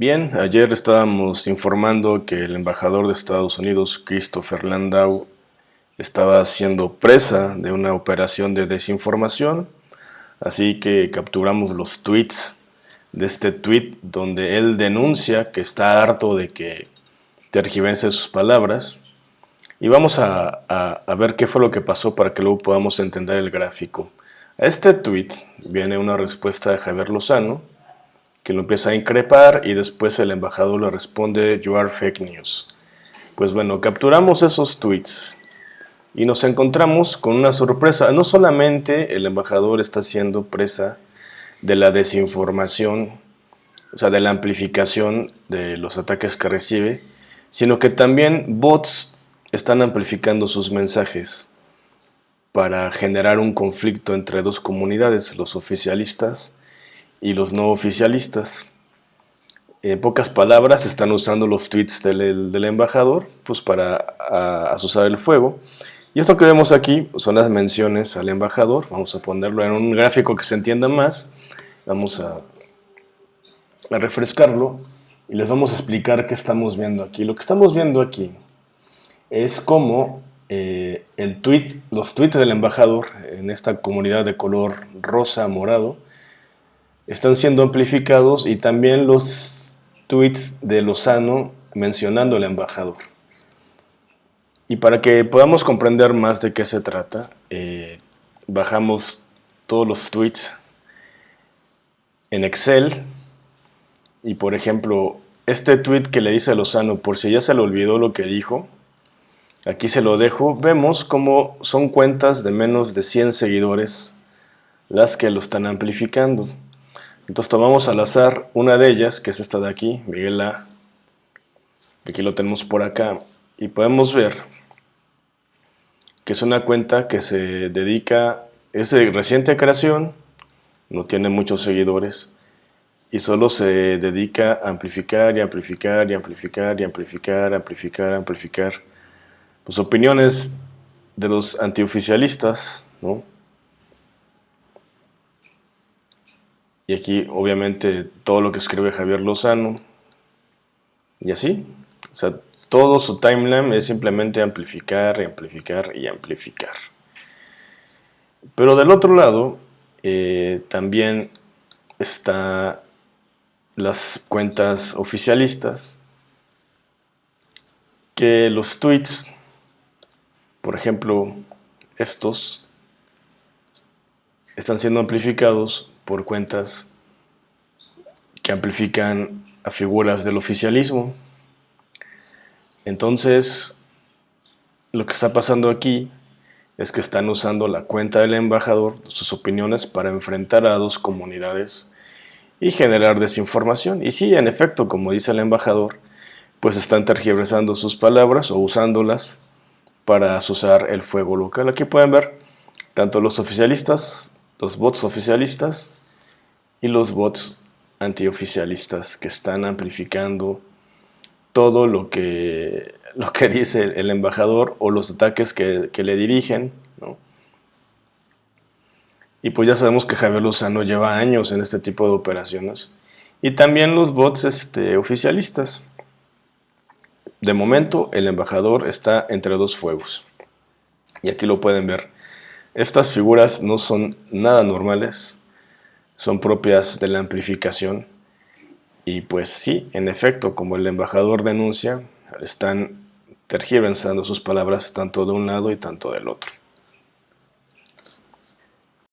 Bien, ayer estábamos informando que el embajador de Estados Unidos, Christopher Landau, estaba siendo presa de una operación de desinformación, así que capturamos los tweets de este tweet donde él denuncia que está harto de que tergiverse sus palabras y vamos a, a, ver qué fue lo que pasó para que luego podamos entender el gráfico. A este tweet viene una respuesta de Javier Lozano, que lo empieza a increpar y después el embajador le responde You are fake news. Pues bueno, capturamos esos tweets y nos encontramos con una sorpresa. No solamente el embajador está siendo presa de la desinformación, o sea, de la amplificación de los ataques que recibe, sino que también bots están amplificando sus mensajes para generar un conflicto entre dos comunidades, los oficialistas y los no oficialistas. En pocas palabras, están usando los tweets del, embajador pues para asusar el fuego. Y esto que vemos aquí son las menciones al embajador. Vamos a ponerlo en un gráfico que se entienda más. Vamos a, a refrescarlo y les vamos a explicar qué estamos viendo aquí. Lo que estamos viendo aquí es cómo eh, el tweet, los tweets del embajador en esta comunidad de color rosa morado están siendo amplificados y también los tweets de Lozano mencionando al embajador. Y para que podamos comprender más de qué se trata, eh, bajamos todos los tweets en Excel y por ejemplo, este tweet que le dice a Lozano, por si ya se le olvidó lo que dijo, aquí se lo dejo, vemos cómo son cuentas de menos de 100 seguidores las que lo están amplificando. Entonces tomamos al azar una de ellas, que es esta de aquí, Miguel A. Aquí lo tenemos por acá. Y podemos ver que es una cuenta que se dedica, es de reciente creación, no tiene muchos seguidores, y solo se dedica a amplificar y amplificar y amplificar y amplificar, amplificar, amplificar. Pues opiniones de los antioficialistas, ¿no? Y aquí obviamente todo lo que escribe Javier Lozano. Y así. O sea, todo su timeline es simplemente amplificar y amplificar y amplificar. Pero del otro lado, eh, también está las cuentas oficialistas que los tweets, por ejemplo, estos, están siendo amplificados por cuentas que amplifican a figuras del oficialismo. Entonces, lo que está pasando aquí es que están usando la cuenta del embajador, sus opiniones, para enfrentar a dos comunidades y generar desinformación. Y sí, en efecto, como dice el embajador, pues están tergiversando sus palabras o usándolas para asusar el fuego local. Aquí pueden ver tanto los oficialistas, los bots oficialistas, y los bots antioficialistas que están amplificando todo lo que, lo que dice el embajador o los ataques que, le dirigen. Y pues ya sabemos que Javier Lozano lleva años en este tipo de operaciones. Y también los bots este, oficialistas. De momento el embajador está entre dos fuegos. Y aquí lo pueden ver. Estas figuras no son nada normales son propias de la amplificación. Y pues sí, en efecto, como el embajador denuncia, están tergiversando sus palabras tanto de un lado y tanto del otro.